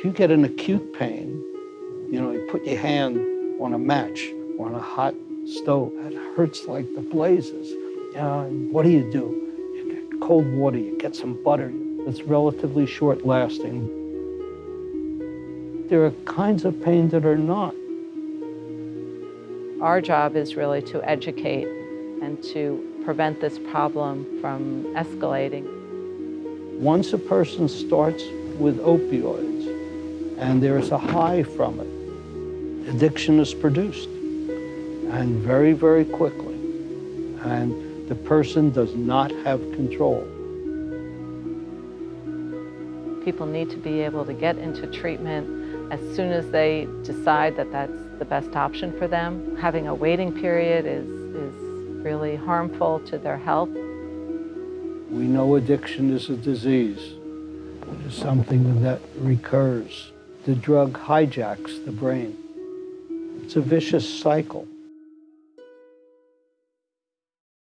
If you get an acute pain, you know, you put your hand on a match or on a hot stove, it hurts like the blazes. Uh, what do you do? You get cold water, you get some butter. It's relatively short lasting. There are kinds of pain that are not. Our job is really to educate and to prevent this problem from escalating. Once a person starts with opioids and there is a high from it, addiction is produced and very, very quickly. And the person does not have control. People need to be able to get into treatment as soon as they decide that that's the best option for them. Having a waiting period is, is really harmful to their health. We know addiction is a disease. It is something that recurs. The drug hijacks the brain. It's a vicious cycle.